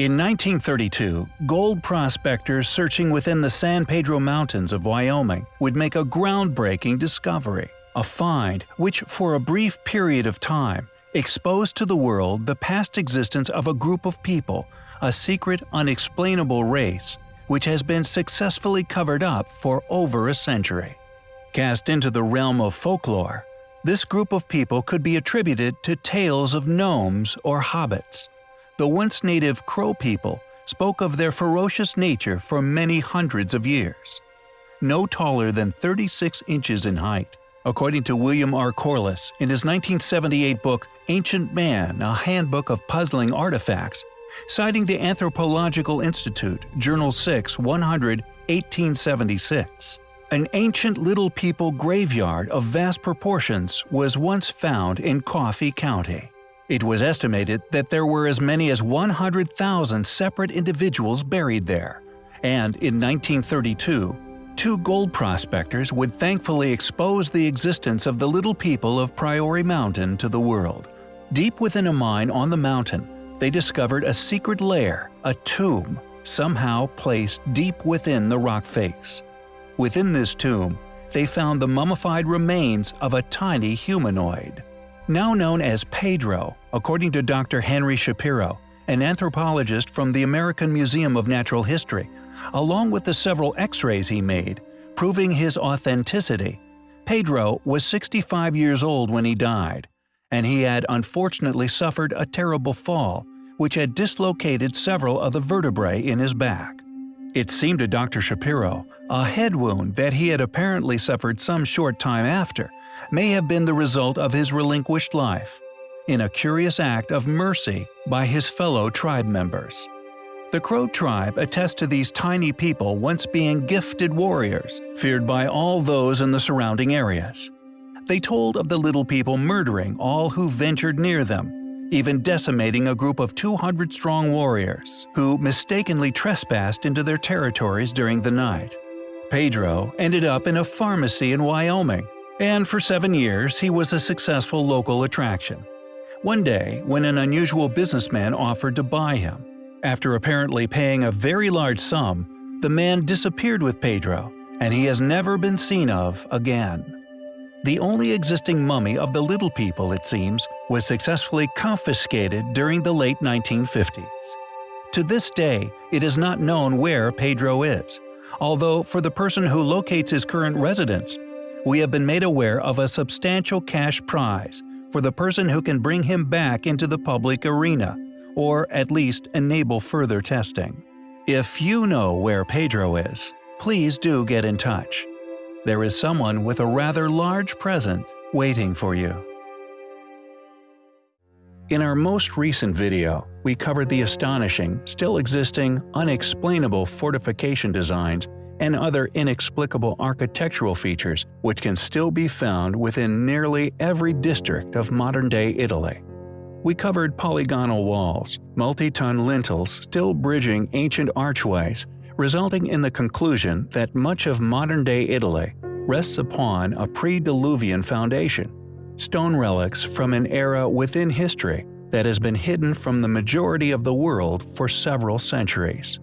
In 1932, gold prospectors searching within the San Pedro Mountains of Wyoming would make a groundbreaking discovery, a find which for a brief period of time exposed to the world the past existence of a group of people, a secret unexplainable race, which has been successfully covered up for over a century. Cast into the realm of folklore, this group of people could be attributed to tales of gnomes or hobbits. The once native Crow people spoke of their ferocious nature for many hundreds of years. No taller than 36 inches in height, according to William R. Corliss in his 1978 book Ancient Man, a Handbook of Puzzling Artifacts, citing the Anthropological Institute, Journal 6, 100, 1876. An ancient Little People graveyard of vast proportions was once found in Coffee County. It was estimated that there were as many as 100,000 separate individuals buried there, and in 1932, two gold prospectors would thankfully expose the existence of the Little People of Pryor Mountain to the world. Deep within a mine on the mountain, they discovered a secret lair, a tomb, somehow placed deep within the rock face. Within this tomb, they found the mummified remains of a tiny humanoid. Now known as Pedro, according to Dr. Henry Shapiro, an anthropologist from the American Museum of Natural History, along with the several x-rays he made, proving his authenticity, Pedro was 65 years old when he died, and he had unfortunately suffered a terrible fall, which had dislocated several of the vertebrae in his back. It seemed to Dr. Shapiro, a head wound that he had apparently suffered some short time after, may have been the result of his relinquished life, in a curious act of mercy by his fellow tribe members. The Crow tribe attests to these tiny people once being gifted warriors, feared by all those in the surrounding areas. They told of the little people murdering all who ventured near them even decimating a group of 200 strong warriors, who mistakenly trespassed into their territories during the night. Pedro ended up in a pharmacy in Wyoming, and for seven years he was a successful local attraction. One day, when an unusual businessman offered to buy him, after apparently paying a very large sum, the man disappeared with Pedro, and he has never been seen of again. The only existing mummy of the Little People, it seems, was successfully confiscated during the late 1950s. To this day, it is not known where Pedro is, although for the person who locates his current residence, we have been made aware of a substantial cash prize for the person who can bring him back into the public arena, or at least enable further testing. If you know where Pedro is, please do get in touch there is someone with a rather large present waiting for you. In our most recent video, we covered the astonishing, still existing, unexplainable fortification designs and other inexplicable architectural features which can still be found within nearly every district of modern-day Italy. We covered polygonal walls, multi-ton lintels still bridging ancient archways, resulting in the conclusion that much of modern-day Italy rests upon a pre-Diluvian foundation, stone relics from an era within history that has been hidden from the majority of the world for several centuries.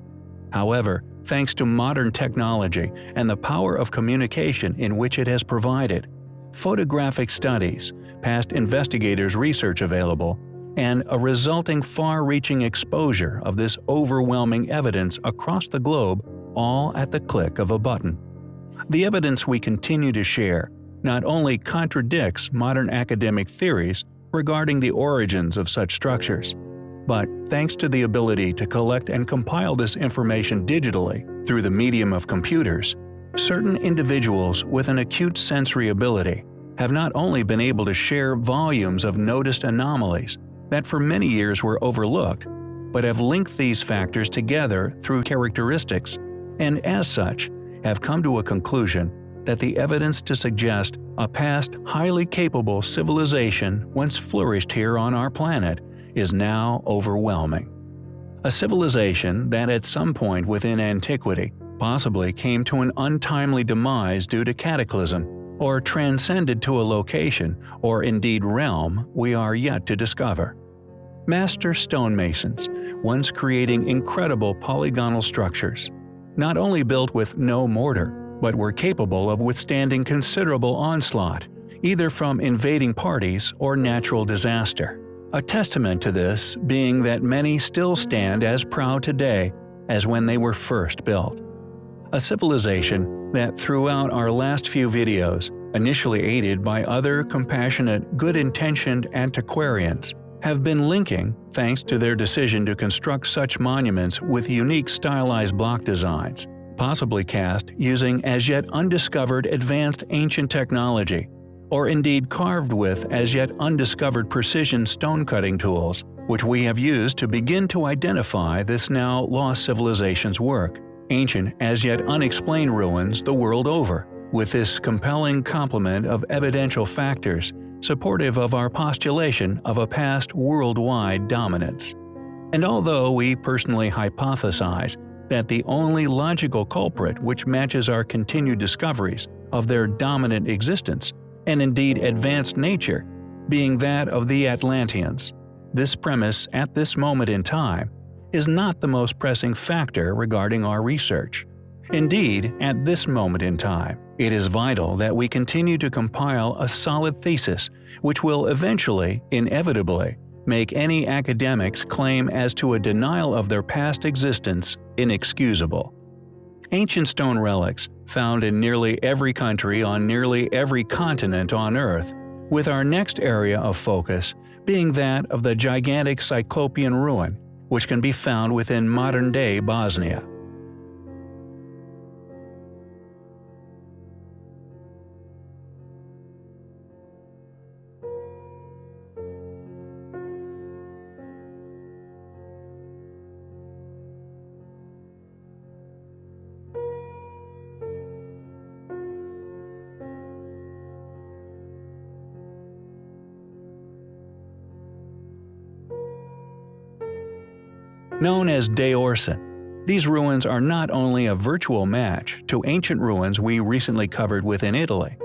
However, thanks to modern technology and the power of communication in which it has provided, photographic studies, past investigators' research available, and a resulting far-reaching exposure of this overwhelming evidence across the globe all at the click of a button. The evidence we continue to share not only contradicts modern academic theories regarding the origins of such structures, but thanks to the ability to collect and compile this information digitally through the medium of computers, certain individuals with an acute sensory ability have not only been able to share volumes of noticed anomalies that for many years were overlooked, but have linked these factors together through characteristics, and as such, have come to a conclusion that the evidence to suggest a past highly capable civilization once flourished here on our planet is now overwhelming. A civilization that at some point within antiquity possibly came to an untimely demise due to cataclysm, or transcended to a location, or indeed realm, we are yet to discover. master stonemasons, once creating incredible polygonal structures. Not only built with no mortar, but were capable of withstanding considerable onslaught, either from invading parties or natural disaster. A testament to this being that many still stand as proud today as when they were first built. A civilization that throughout our last few videos, initially aided by other compassionate, good-intentioned antiquarians, have been linking thanks to their decision to construct such monuments with unique stylized block designs, possibly cast using as yet undiscovered advanced ancient technology, or indeed carved with as yet undiscovered precision stone-cutting tools, which we have used to begin to identify this now lost civilization's work, ancient as yet unexplained ruins the world over, with this compelling complement of evidential factors supportive of our postulation of a past worldwide dominance. And although we personally hypothesize that the only logical culprit which matches our continued discoveries of their dominant existence, and indeed advanced nature, being that of the Atlanteans, this premise at this moment in time is not the most pressing factor regarding our research. Indeed, at this moment in time, it is vital that we continue to compile a solid thesis which will eventually, inevitably, make any academic's claim as to a denial of their past existence inexcusable. Ancient stone relics, found in nearly every country on nearly every continent on Earth, with our next area of focus being that of the gigantic Cyclopean ruin, which can be found within modern-day Bosnia. Known as Daorson, these ruins are not only a virtual match to ancient ruins we recently covered within Italy,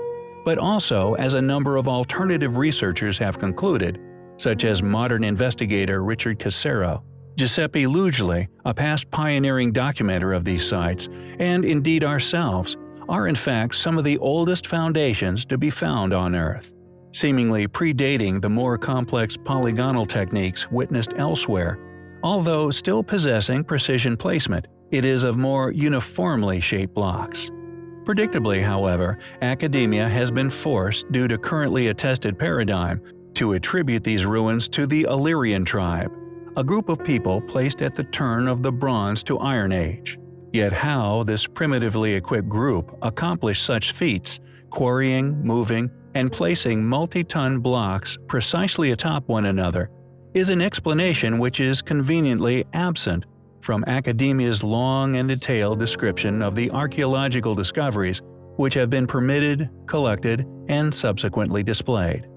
but also as a number of alternative researchers have concluded, such as modern investigator Richard Cassaro, Giuseppe Lugli, a past pioneering documenter of these sites, and indeed ourselves, are in fact some of the oldest foundations to be found on Earth, seemingly predating the more complex polygonal techniques witnessed elsewhere Although still possessing precision placement, it is of more uniformly shaped blocks. Predictably, however, academia has been forced due to currently attested paradigm to attribute these ruins to the Illyrian tribe, a group of people placed at the turn of the Bronze to Iron Age. Yet how this primitively equipped group accomplished such feats, quarrying, moving, and placing multi-ton blocks precisely atop one another is an explanation which is conveniently absent from academia's long and detailed description of the archaeological discoveries which have been permitted, collected, and subsequently displayed.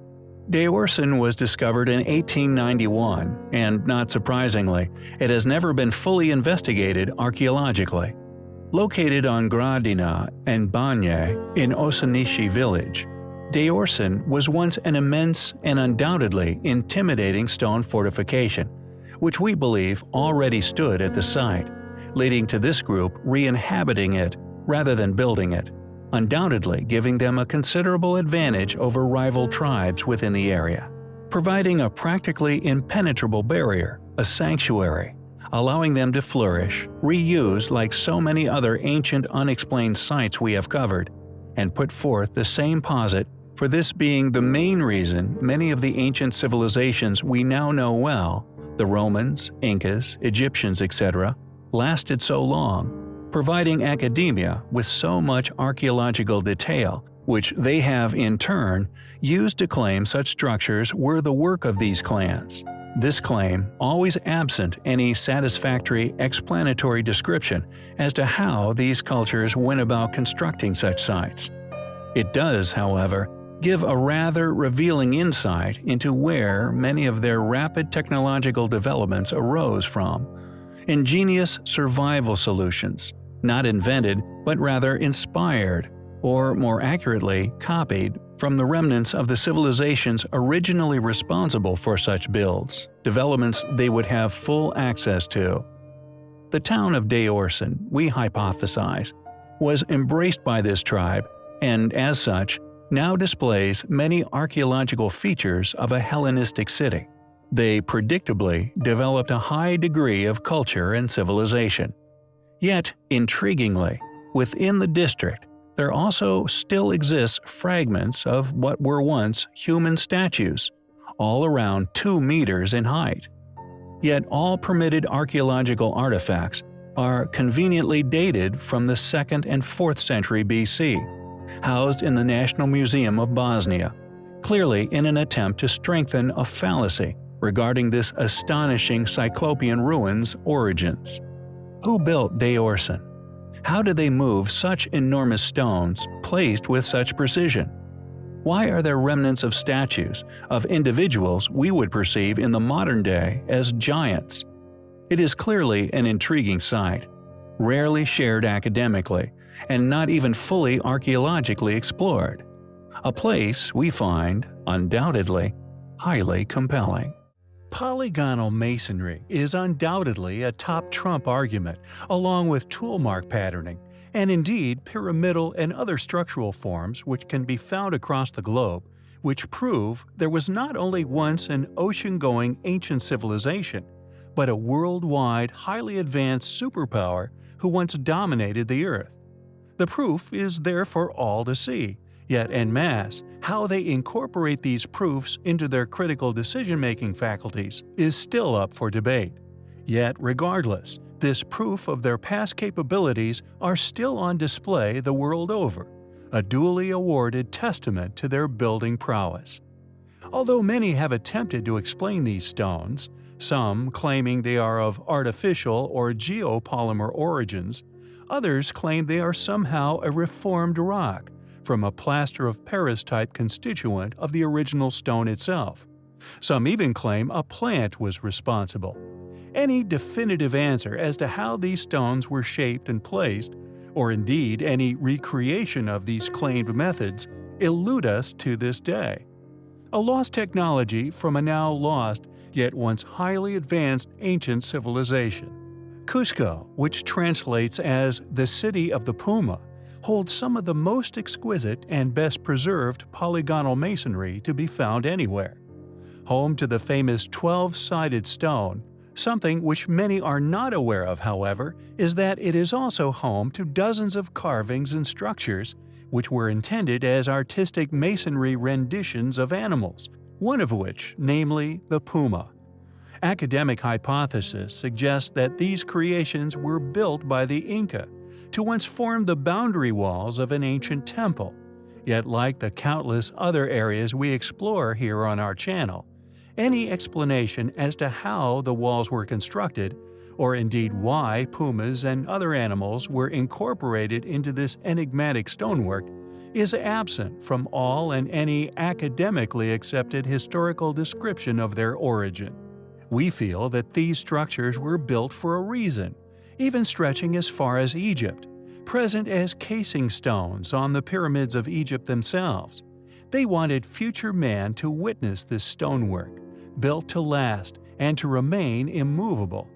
Daorson was discovered in 1891, and not surprisingly, it has never been fully investigated archaeologically. Located on Gradina and Banje in Ošanići village, Daorson was once an immense and undoubtedly intimidating stone fortification, which we believe already stood at the site, leading to this group re-inhabiting it rather than building it, undoubtedly giving them a considerable advantage over rival tribes within the area, providing a practically impenetrable barrier, a sanctuary, allowing them to flourish, reuse like so many other ancient unexplained sites we have covered, and put forth the same posit for this being the main reason many of the ancient civilizations we now know well, the Romans, Incas, Egyptians, etc., lasted so long, providing academia with so much archaeological detail, which they have in turn used to claim such structures were the work of these clans. This claim always absent any satisfactory explanatory description as to how these cultures went about constructing such sites. It does, however, give a rather revealing insight into where many of their rapid technological developments arose from. Ingenious survival solutions, not invented but rather inspired, or more accurately, copied from the remnants of the civilizations originally responsible for such builds, developments they would have full access to. The town of Daorson, we hypothesize, was embraced by this tribe and, as such, now displays many archaeological features of a Hellenistic city. They predictably developed a high degree of culture and civilization. Yet, intriguingly, within the district, there also still exists fragments of what were once human statues, all around 2 meters in height. Yet all permitted archaeological artifacts are conveniently dated from the 2nd and 4th century BC, housed in the National Museum of Bosnia, clearly in an attempt to strengthen a fallacy regarding this astonishing Cyclopean ruin's origins. Who built Daorson? How did they move such enormous stones placed with such precision? Why are there remnants of statues, of individuals we would perceive in the modern day as giants? It is clearly an intriguing site, rarely shared academically, and not even fully archaeologically explored. A place we find, undoubtedly, highly compelling. Polygonal masonry is undoubtedly a top trump argument, along with toolmark patterning, and indeed pyramidal and other structural forms which can be found across the globe, which prove there was not only once an ocean-going ancient civilization, but a worldwide highly advanced superpower who once dominated the Earth. The proof is there for all to see, Yet en masse, how they incorporate these proofs into their critical decision-making faculties is still up for debate. Yet regardless, this proof of their past capabilities are still on display the world over, a duly awarded testament to their building prowess. Although many have attempted to explain these stones, some claiming they are of artificial or geopolymer origins, others claim they are somehow a reformed rock, from a plaster of Paris type constituent of the original stone itself. Some even claim a plant was responsible. Any definitive answer as to how these stones were shaped and placed, or indeed any recreation of these claimed methods, elude us to this day. A lost technology from a now lost, yet once highly advanced ancient civilization. Cusco, which translates as the City of the Puma, holds some of the most exquisite and best preserved polygonal masonry to be found anywhere. Home to the famous 12-sided stone, something which many are not aware of, however, is that it is also home to dozens of carvings and structures which were intended as artistic masonry renditions of animals, one of which, namely the puma. Academic hypothesis suggests that these creations were built by the Inca, to once form the boundary walls of an ancient temple. Yet like the countless other areas we explore here on our channel, any explanation as to how the walls were constructed, or indeed why pumas and other animals were incorporated into this enigmatic stonework, is absent from all and any academically accepted historical description of their origin. We feel that these structures were built for a reason, even stretching as far as Egypt, present as casing stones on the pyramids of Egypt themselves. They wanted future man to witness this stonework, built to last and to remain immovable.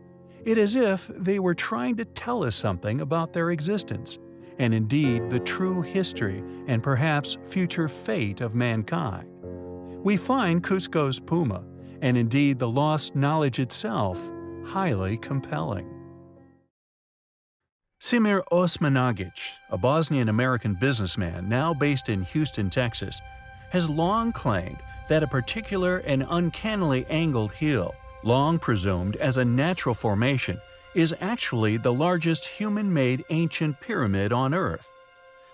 It is as if they were trying to tell us something about their existence, and indeed the true history and perhaps future fate of mankind. We find Cusco's Puma, and indeed the lost knowledge itself, highly compelling. Semir Osmanagic, a Bosnian-American businessman now based in Houston, Texas, has long claimed that a particular and uncannily angled hill, long presumed as a natural formation, is actually the largest human-made ancient pyramid on Earth.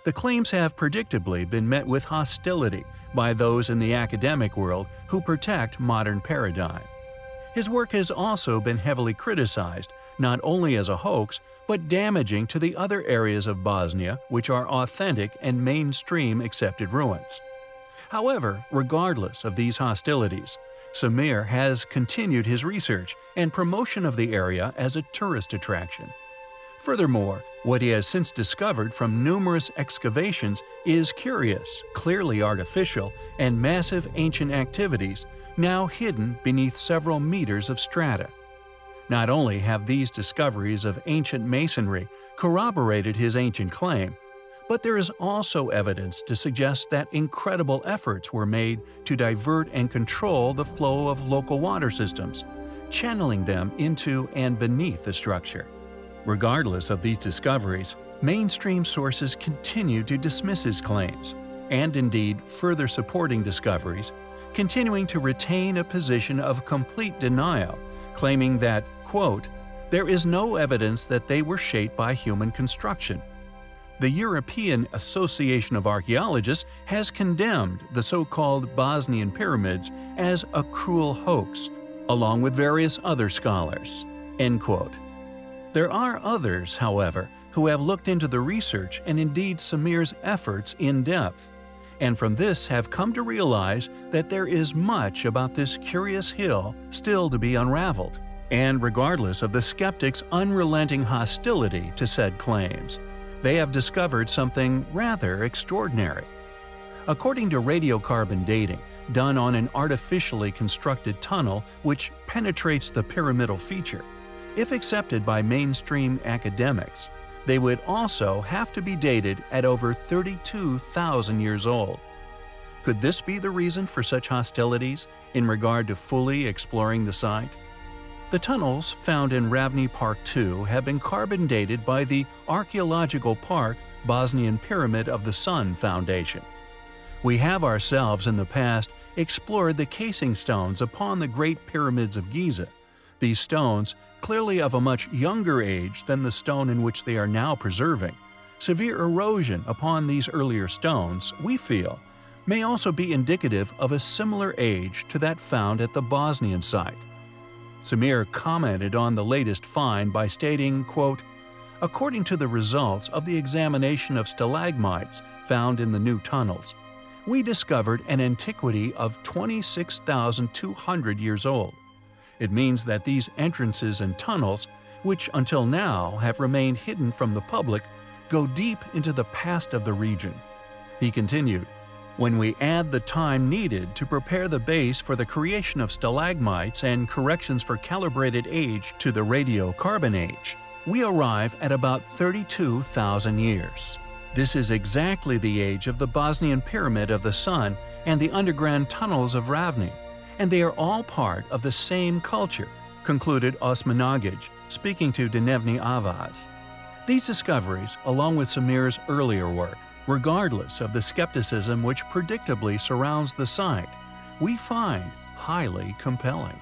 The claims have predictably been met with hostility by those in the academic world who protect modern paradigm. His work has also been heavily criticized, not only as a hoax, but damaging to the other areas of Bosnia which are authentic and mainstream accepted ruins. However, regardless of these hostilities, Samir has continued his research and promotion of the area as a tourist attraction. Furthermore, what he has since discovered from numerous excavations is curious, clearly artificial, and massive ancient activities now hidden beneath several meters of strata. Not only have these discoveries of ancient masonry corroborated his ancient claim, but there is also evidence to suggest that incredible efforts were made to divert and control the flow of local water systems, channeling them into and beneath the structure. Regardless of these discoveries, mainstream sources continue to dismiss his claims, and indeed further supporting discoveries, continuing to retain a position of complete denial, claiming that, quote, there is no evidence that they were shaped by human construction. The European Association of Archaeologists has condemned the so-called Bosnian pyramids as a cruel hoax, along with various other scholars. End quote. There are others, however, who have looked into the research and indeed Samir's efforts in depth, and from this have come to realize that there is much about this curious hill still to be unraveled, and regardless of the skeptics' unrelenting hostility to said claims, they have discovered something rather extraordinary. According to radiocarbon dating, done on an artificially constructed tunnel which penetrates the pyramidal feature, if accepted by mainstream academics, they would also have to be dated at over 32,000 years old. Could this be the reason for such hostilities in regard to fully exploring the site? The tunnels found in Ravne Park II have been carbon dated by the Archaeological Park Bosnian Pyramid of the Sun Foundation. We have ourselves in the past explored the casing stones upon the Great Pyramids of Giza. These stones clearly of a much younger age than the stone in which they are now preserving. Severe erosion upon these earlier stones, we feel, may also be indicative of a similar age to that found at the Bosnian site. Samir commented on the latest find by stating, quote, According to the results of the examination of stalagmites found in the new tunnels, we discovered an antiquity of 26,200 years old. It means that these entrances and tunnels, which until now have remained hidden from the public, go deep into the past of the region. He continued, when we add the time needed to prepare the base for the creation of stalagmites and corrections for calibrated age to the radiocarbon age, we arrive at about 32,000 years. This is exactly the age of the Bosnian Pyramid of the Sun and the underground tunnels of Ravne and they are all part of the same culture, concluded Osmanagic, speaking to Dnevni Avaz. These discoveries, along with Samir's earlier work, regardless of the skepticism which predictably surrounds the site, we find highly compelling.